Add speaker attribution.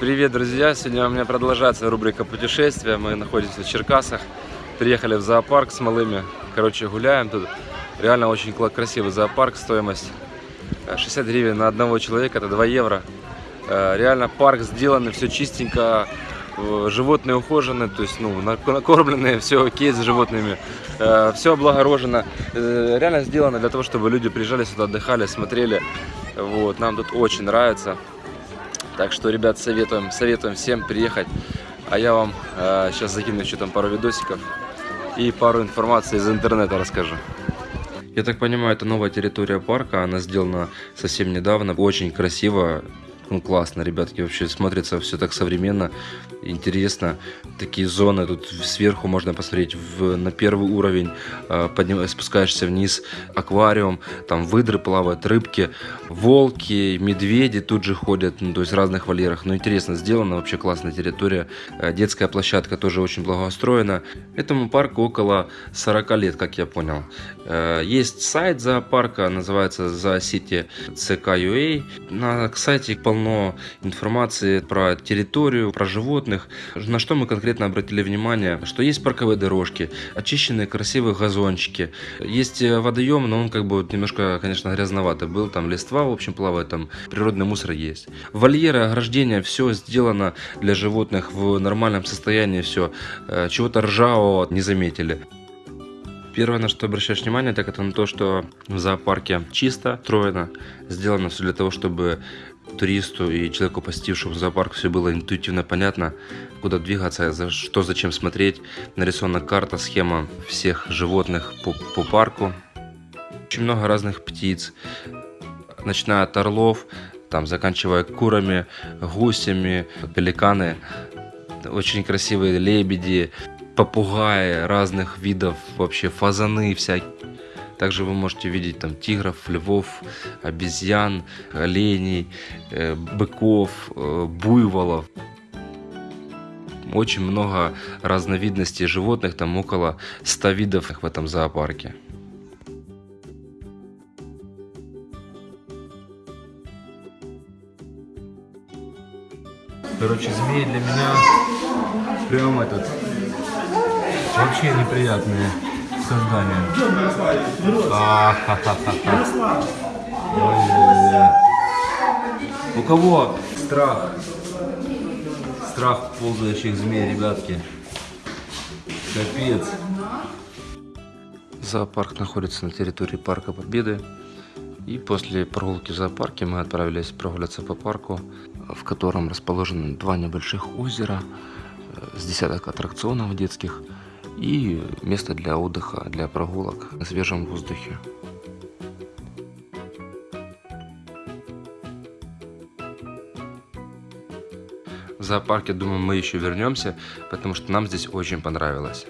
Speaker 1: Привет, друзья! Сегодня у меня продолжается рубрика путешествия. Мы находимся в Черкасах. Приехали в зоопарк с малыми. Короче, гуляем тут. Реально очень красивый зоопарк. Стоимость э, 60 гривен на одного человека, это 2 евро. Э, Реально парк сделанный, все чистенько. э, Животные ухожены, то есть, ну, нак- накормленные, все окей с животными. Все облагорожено. Э, Реально сделано для того, чтобы люди приезжали сюда, отдыхали, смотрели. Вот, нам тут очень нравится. Так что, ребят, советуем, советуем всем приехать. А я вам э, сейчас закину еще там пару видосиков и пару информации из интернета расскажу. Я так понимаю, это новая территория парка, она сделана совсем недавно, очень красиво, ну классно, ребятки, вообще смотрится все так современно, интересно. Такие зоны, тут сверху можно посмотреть в, на первый уровень, э, подним- спускаешься вниз, аквариум, там выдры плавают, рыбки, волки, медведи тут же ходят, ну, то есть в разных вольерах. Ну, интересно сделано, вообще классная территория. Э, Детская площадка тоже очень благоустроена. Этому парку около 40 лет, как я понял. Э, Есть сайт зоопарка, называется Zoocity CK.ua. На сайте полно информации про территорию, про животных. На что мы конкретно обратили внимание, что есть парковые дорожки, очищенные красивые газончики. Есть э, водоем, но он как бы немножко, конечно, грязноватый был. Там листва, в общем, плавает, там природный мусор есть. Вольеры, ограждения, все сделано для животных в нормальном состоянии, все. Чего-то ржавого не заметили. Первое, на что обращаешь внимание, так это на то, что в зоопарке чисто, строено, сделано все для того, чтобы туристу и человеку, посетившему зоопарк, все было интуитивно понятно, куда двигаться, за что, зачем смотреть. Нарисована карта, схема всех животных по, по парку. Очень много разных птиц, начиная от орлов, там, заканчивая курами, гусями, пеликаны, очень красивые лебеди, попугаи разных видов, вообще фазаны всякие. Также вы можете видеть там тигров, львов, обезьян, оленей, э, быков, э, буйволов. Очень много разновидностей животных, там около 100 видов в этом зоопарке.
Speaker 2: Короче, змеи для меня прям этот вообще неприятные создания. У кого страх? Страх ползающих змей, ребятки. Капец.
Speaker 1: Зоопарк находится на территории Парка Победы. И после прогулки в зоопарке мы отправились прогуляться по парку, в котором расположены два небольших озера, э, с десяток аттракционов детских и место для отдыха, для прогулок на свежем воздухе. В зоопарке, думаю, мы еще вернемся, потому что нам здесь очень понравилось.